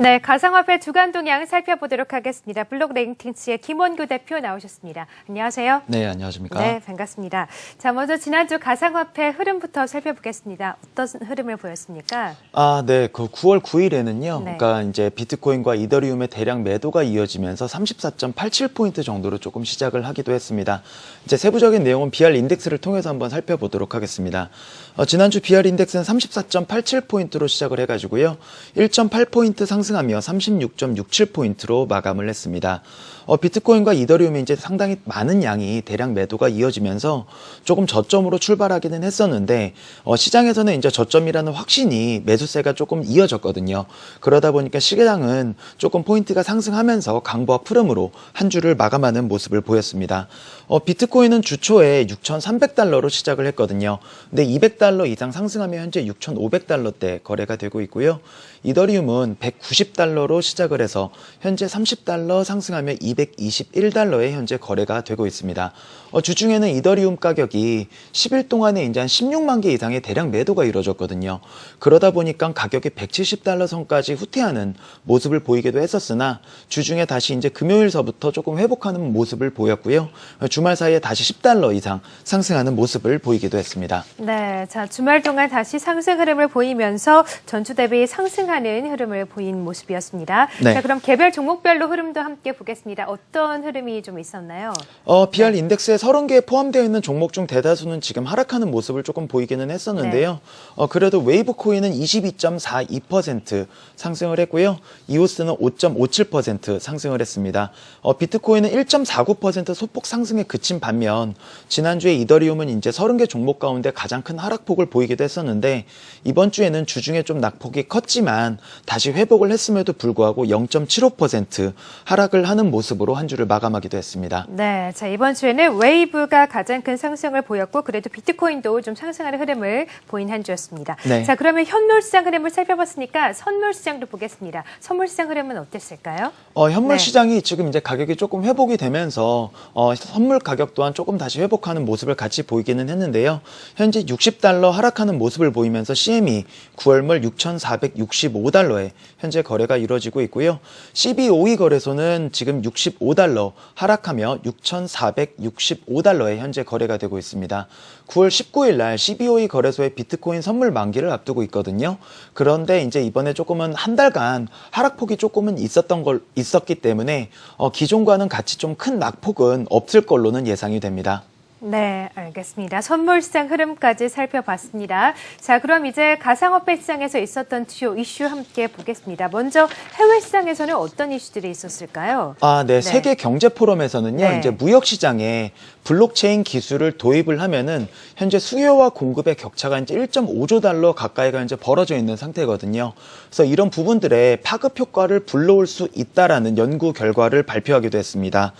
네, 가상화폐 주간 동향 살펴보도록 하겠습니다. 블록 랭킹스의 김원규 대표 나오셨습니다. 안녕하세요. 네, 안녕하십니까? 네, 반갑습니다. 자, 먼저 지난주 가상화폐 흐름부터 살펴보겠습니다. 어떤 흐름을 보였습니까? 아, 네. 그 9월 9일에는요. 네. 그러니까 이제 비트코인과 이더리움의 대량 매도가 이어지면서 34.87포인트 정도로 조금 시작을 하기도 했습니다. 이제 세부적인 내용은 BR 인덱스를 통해서 한번 살펴보도록 하겠습니다. 어, 지난주 BR 인덱스는 34.87포인트로 시작을 해가지고요. 1.8포인트 상승 하며 36.67포인트로 마감을 했습니다. 어, 비트코인과 이더리움이 이제 상당히 많은 양이 대량 매도가 이어지면서 조금 저점으로 출발하기는 했었는데 어, 시장에서는 이제 저점이라는 확신이 매수세가 조금 이어졌거든요. 그러다 보니까 시장은 조금 포인트가 상승하면서 강보와 푸름으로 한 주를 마감하는 모습을 보였습니다. 어, 비트코인은 주초에 6,300달러로 시작을 했거든요. 근데 200달러 이상 상승하며 현재 6,500달러대 거래가 되고 있고요. 이더리움은 190 달러로 시작을 해서 현재 30달러 상승하며 221달러에 현재 거래가 되고 있습니다. 어, 주중에는 이더리움 가격이 10일 동안에 이제 한 16만 개 이상의 대량 매도가 이루어졌거든요. 그러다 보니까 가격이 170달러 선까지 후퇴하는 모습을 보이기도 했었으나 주중에 다시 이제 금요일서부터 조금 회복하는 모습을 보였고요. 어, 주말 사이에 다시 10달러 이상 상승하는 모습을 보이기도 했습니다. 네, 자, 주말 동안 다시 상승 흐름을 보이면서 전주 대비 상승하는 흐름을 보인 모습 이었습니다. 네. 자, 그럼 개별 종목별로 흐름도 함께 보겠습니다. 어떤 흐름이 좀 있었나요? 어, BR 인덱스에 30개에 포함되어 있는 종목 중 대다수는 지금 하락하는 모습을 조금 보이기는 했었는데요. 어, 그래도 웨이브 코인은 22.42% 상승을 했고요. 이오스는 5.57% 상승을 했습니다. 어, 비트코인은 1.49% 소폭 상승에 그친 반면 지난주에 이더리움은 이제 30개 종목 가운데 가장 큰 하락폭을 보이기도 했었는데 이번 주에는 주중에 좀 낙폭이 컸지만 다시 회복을 했 음에도 불구하고 0.75% 하락을 하는 모습으로 한 주를 마감하기도 했습니다. 네, 자 이번 주에는 웨이브가 가장 큰 상승을 보였고 그래도 비트코인도 좀 상승하는 흐름을 보인 한 주였습니다. 네. 자 그러면 현물 시장 흐름을 살펴봤으니까 선물 시장도 보겠습니다. 선물 시장 흐름은 어땠을까요? 어, 현물 네. 시장이 지금 이제 가격이 조금 회복이 되면서 어, 선물 가격 또한 조금 다시 회복하는 모습을 같이 보이기는 했는데요. 현재 60달러 하락하는 모습을 보이면서 CME 9월물 6,465달러에 현재 거래가 이루어지고 있고요. CBOE 거래소는 지금 65달러 하락하며 6,465달러에 현재 거래가 되고 있습니다. 9월 19일 날 CBOE 거래소의 비트코인 선물 만기를 앞두고 있거든요. 그런데 이제 이번에 조금은 한 달간 하락폭이 조금은 있었던 걸 있었기 때문에 어, 기존과는 같이 좀 큰 낙폭은 없을 걸로는 예상이 됩니다. 네, 알겠습니다. 선물 시장 흐름까지 살펴봤습니다. 자, 그럼 이제 가상화폐 시장에서 있었던 주요 이슈 함께 보겠습니다. 먼저 해외 시장에서는 어떤 이슈들이 있었을까요? 아, 네. 네. 세계 경제 포럼에서는요. 네. 이제 무역 시장에 블록체인 기술을 도입을 하면은 현재 수요와 공급의 격차가 이제 1.5조 달러 가까이가 이제 벌어져 있는 상태거든요. 그래서 이런 부분들의 파급 효과를 불러올 수 있다라는 연구 결과를 발표하기도 했습니다.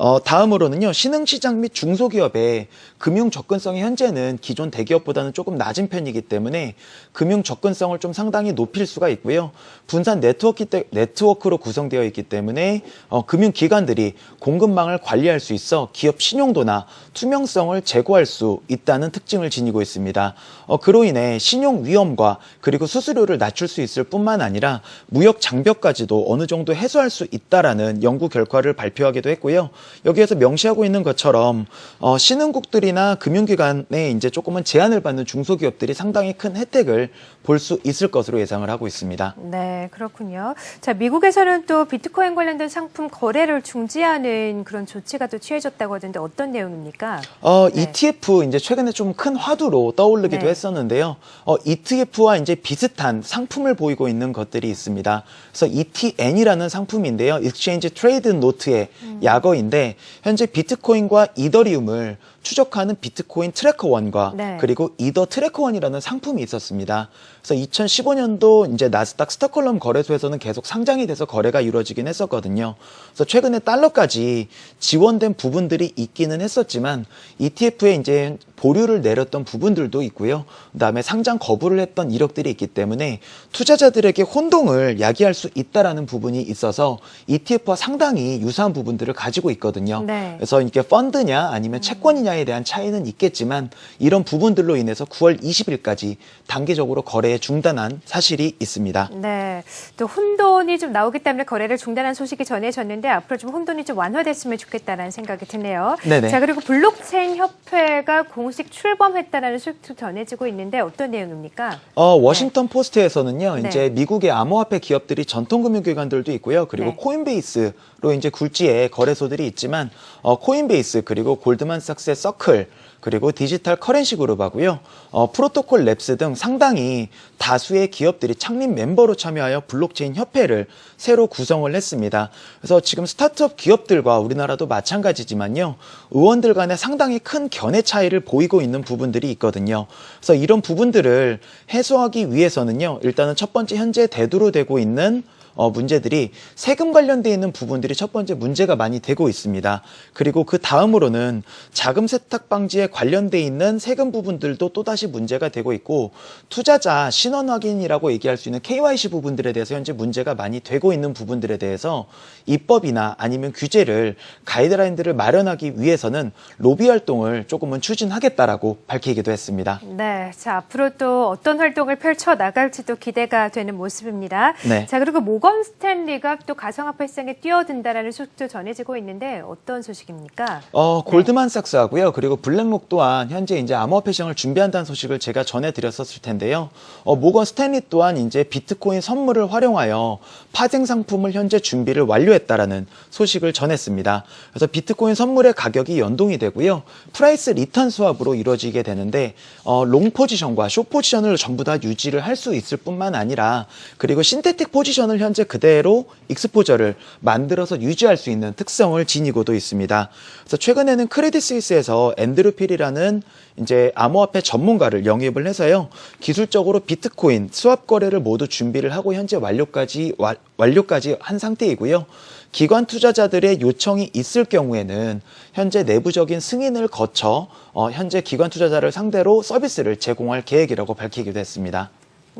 어, 다음으로는요, 신흥시장 및 중소기업의 금융 접근성이 현재는 기존 대기업보다는 조금 낮은 편이기 때문에 금융 접근성을 좀 상당히 높일 수가 있고요. 분산 네트워크 때, 네트워크로 구성되어 있기 때문에 어, 금융기관들이 공급망을 관리할 수 있어 기업 신용도나 투명성을 제고할 수 있다는 특징을 지니고 있습니다. 어, 그로 인해 신용 위험과 그리고 수수료를 낮출 수 있을 뿐만 아니라 무역 장벽까지도 어느 정도 해소할 수 있다라는 연구 결과를 발표하기도 했고요. 여기에서 명시하고 있는 것처럼 어, 신흥국들이나 금융기관에 이제 조금은 제한을 받는 중소기업들이 상당히 큰 혜택을 볼 수 있을 것으로 예상을 하고 있습니다. 네, 그렇군요. 자, 미국에서는 또 비트코인 관련된 상품 거래를 중지하는 그런 조치가 또 취해졌다고 하던데 어떤 내용입니까? 어, 네. ETF 이제 최근에 좀 큰 화두로 떠오르기도 네. 했었는데요. 어, ETF와 이제 비슷한 상품을 보이고 있는 것들이 있습니다. 그래서 ETN이라는 상품인데요. Exchange Trade Note의 음. 약어인데 현재 비트코인과 이더리움을 추적하는 비트코인 Tracker One과 네. 그리고 이더 Tracker One이라는 상품이 있었습니다. 그래서 2015년도 이제 나스닥 스톡홀름 거래소에서는 계속 상장이 돼서 거래가 이루어지긴 했었거든요. 그래서 최근에 달러까지 지원된 부분들이 있기는 했었지만 ETF에 이제 보류를 내렸던 부분들도 있고요. 그다음에 상장 거부를 했던 이력들이 있기 때문에 투자자들에게 혼동을 야기할 수 있다라는 부분이 있어서 ETF와 상당히 유사한 부분들을 가지고 있거든요. 네. 그래서 이게 펀드냐 아니면 채권이냐에 대한 차이는 있겠지만 이런 부분들로 인해서 9월 20일까지 단계적으로 거래에 중단한 사실이 있습니다. 네. 또 혼돈이 좀 나오기 때문에 거래를 중단한 소식이 전해졌는데 앞으로 좀 혼돈이 좀 완화됐으면 좋겠다라는 생각이 드네요. 네네. 자, 그리고 블록체인 협회가 공식 출범했다라는 소식도 전해지고 있는데 어떤 내용입니까? 어, 워싱턴 포스트에서는요, 네. 이제 미국의 암호화폐 기업들이 전통금융기관들도 있고요. 그리고 네. 코인베이스로 이제 굴지의 거래소들이 있지만, 어, 코인베이스, 그리고 골드만삭스의 서클, 그리고 디지털 Currency 그룹하고요. 어, 프로토콜 랩스 등 상당히 다수의 기업들이 창립 멤버로 참여하여 블록체인 협회를 새로 구성을 했습니다. 그래서 지금 스타트업 기업들과 우리나라도 마찬가지지만요. 의원들 간에 상당히 큰 견해 차이를 보이고 있는 부분들이 있거든요. 그래서 이런 부분들을 해소하기 위해서는요. 일단은 첫 번째 현재 대두로 되고 있는 어, 문제들이 세금 관련돼 있는 부분들이 첫 번째 문제가 많이 되고 있습니다. 그리고 그 다음으로는 자금 세탁 방지에 관련돼 있는 세금 부분들도 또다시 문제가 되고 있고 투자자 신원 확인이라고 얘기할 수 있는 KYC 부분들에 대해서 현재 문제가 많이 되고 있는 부분들에 대해서 입법이나 아니면 규제를 가이드라인들을 마련하기 위해서는 로비 활동을 조금은 추진하겠다라고 밝히기도 했습니다. 네. 자, 앞으로 또 어떤 활동을 펼쳐 나갈지도 기대가 되는 모습입니다. 네. 자, 그리고 모건 스탠리가 또 가상화폐 시장에 뛰어든다라는 소식도 전해지고 있는데 어떤 소식입니까? 어, 골드만삭스하고요. 그리고 블랙록 또한 현재 이제 암호화폐 시장을 준비한다는 소식을 제가 전해드렸었을 텐데요. 어, 모건 스탠리 또한 이제 비트코인 선물을 활용하여 파생 상품을 현재 준비를 완료했다라는 소식을 전했습니다. 그래서 비트코인 선물의 가격이 연동이 되고요. price return swap으로 이루어지게 되는데 어, long 포지션과 short 포지션을 전부 다 유지를 할 수 있을 뿐만 아니라 그리고 synthetic 포지션을 현재 그대로 exposure를 만들어서 유지할 수 있는 특성을 지니고도 있습니다. 그래서 최근에는 크레딧 스위스에서 앤드루 필이라는 이제 암호화폐 전문가를 영입을 해서요. 기술적으로 비트코인 수합 거래를 모두 준비를 하고 현재 완료까지 와- 완료까지 한 상태이고요. 기관 투자자들의 요청이 있을 경우에는 현재 내부적인 승인을 거쳐 어, 현재 기관 투자자를 상대로 서비스를 제공할 계획이라고 밝히기도 했습니다.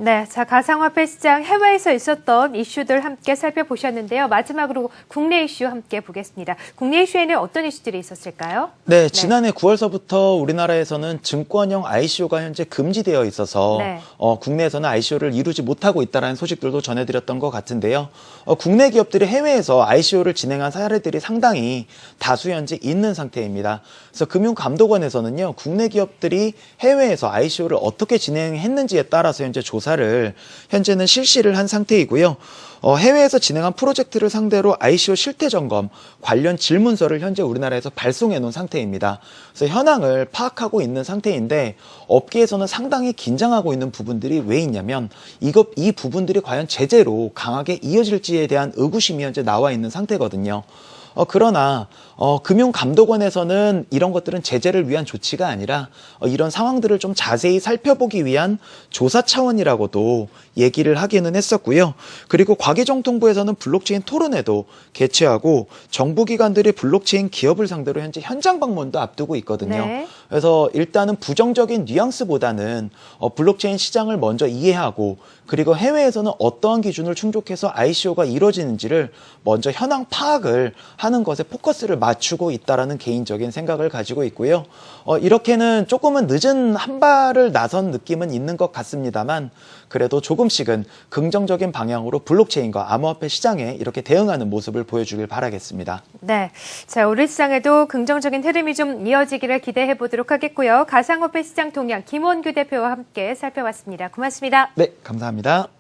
네, 자 가상화폐 시장 해외에서 있었던 이슈들 함께 살펴보셨는데요. 마지막으로 국내 이슈 함께 보겠습니다. 국내 이슈에는 어떤 이슈들이 있었을까요? 네, 지난해 9월서부터 우리나라에서는 증권형 ICO가 현재 금지되어 있어서 네. 어, 국내에서는 ICO를 이루지 못하고 있다는 소식들도 전해드렸던 것 같은데요. 어, 국내 기업들이 해외에서 ICO를 진행한 사례들이 상당히 다수 현재 있는 상태입니다. 그래서 금융감독원에서는요, 국내 기업들이 해외에서 ICO를 어떻게 진행했는지에 따라서 현재 조사 를 현재는 실시를 한 상태이고요. 어, 해외에서 진행한 프로젝트를 상대로 ICO 실태 점검 관련 질문서를 현재 우리나라에서 발송해 놓은 상태입니다. 그래서 현황을 파악하고 있는 상태인데 업계에서는 상당히 긴장하고 있는 부분들이 왜 있냐면 이것 이 부분들이 과연 제재로 강하게 이어질지에 대한 의구심이 현재 나와 있는 상태거든요. 어, 그러나 어, 금융감독원에서는 이런 것들은 제재를 위한 조치가 아니라 어, 이런 상황들을 좀 자세히 살펴보기 위한 조사 차원이라고도 얘기를 하기는 했었고요. 그리고 과기정통부에서는 블록체인 토론회도 개최하고 정부기관들이 블록체인 기업을 상대로 현재 현장 방문도 앞두고 있거든요. 네. 그래서 일단은 부정적인 뉘앙스보다는 어, 블록체인 시장을 먼저 이해하고 그리고 해외에서는 어떠한 기준을 충족해서 ICO가 이루어지는지를 먼저 현황 파악을 하는 것에 포커스를 맞추고 있다라는 개인적인 생각을 가지고 있고요. 어, 이렇게는 조금은 늦은 한 발을 나선 느낌은 있는 것 같습니다만 그래도 조금씩은 긍정적인 방향으로 블록체인과 암호화폐 시장에 이렇게 대응하는 모습을 보여주길 바라겠습니다. 네, 자 우리 시장에도 긍정적인 흐름이 좀 이어지기를 기대해 보도록 하겠고요. 가상화폐 시장 동향 김원규 대표와 함께 살펴봤습니다. 고맙습니다. 네, 감사합니다.